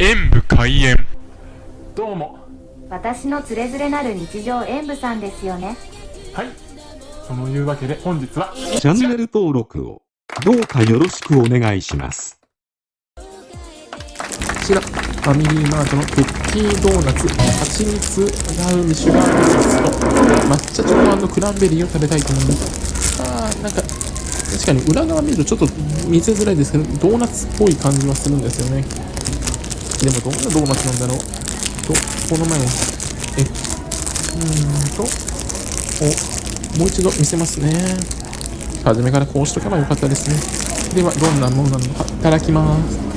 演武開演。どうも。私のつれづれなる日常演舞さんですよね。はい。そのいうわけで本日はチャンネル登録をどうかよろしくお願いします。こちらファミリーマートのクッキードーナツ蜂蜜ラウンシュガードーナツと抹茶チョコクランベリーを食べたいと思います。あーなんか確かに裏側見るとちょっと見せづらいですけどドーナツっぽい感じはするんですよねでもどんなドーナツなんだろう。とこの前えうんとおもう一度見せますね。初めからこうしとけばよかったですね。ではどんなものなのかいただきます。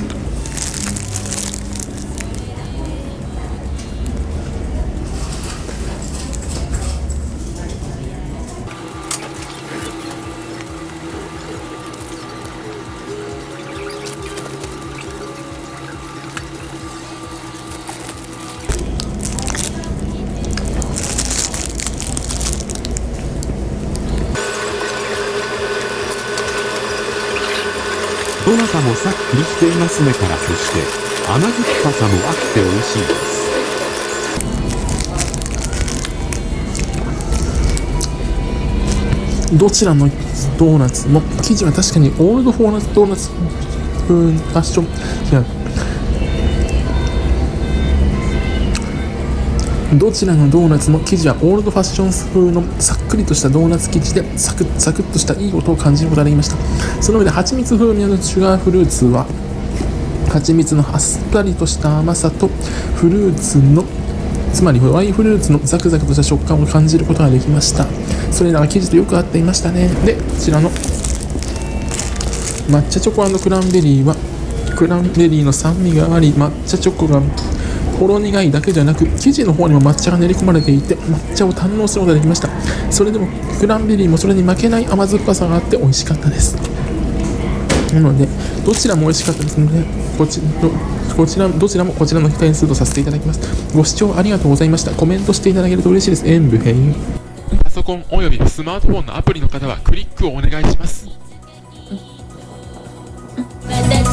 どなたもさっくりしていますねからそして甘酸っぱさもあって美味しいです。どちらのドーナツ？も生地は確かにオールドフォーナツドーナツ風ファッション違うどちらのドーナツも生地はオールドファッション風のさっくりとしたドーナツ生地でサクッサクッとしたいい音を感じることができました。その上で蜂蜜風味のシュガーフルーツは蜂蜜のあっさりとした甘さとフルーツのつまりホワイフルーツのザクザクとした食感を感じることができました。それらが生地とよく合っていましたね。でこちらの抹茶チョコクランベリーはクランベリーの酸味があり抹茶チョコがほろ苦いだけじゃなく生地の方にも抹茶が練り込まれていて抹茶を堪能することができました。それでもクランベリーもそれに負けない甘酸っぱさがあって美味しかったです。なのでどちらも美味しかったですのでこちどこちらどちらもこちらの点数とさせていただきます。ご視聴ありがとうございました。コメントしていただけると嬉しいです。演武編。パソコンおよびスマートフォンのアプリの方はクリックをお願いします。私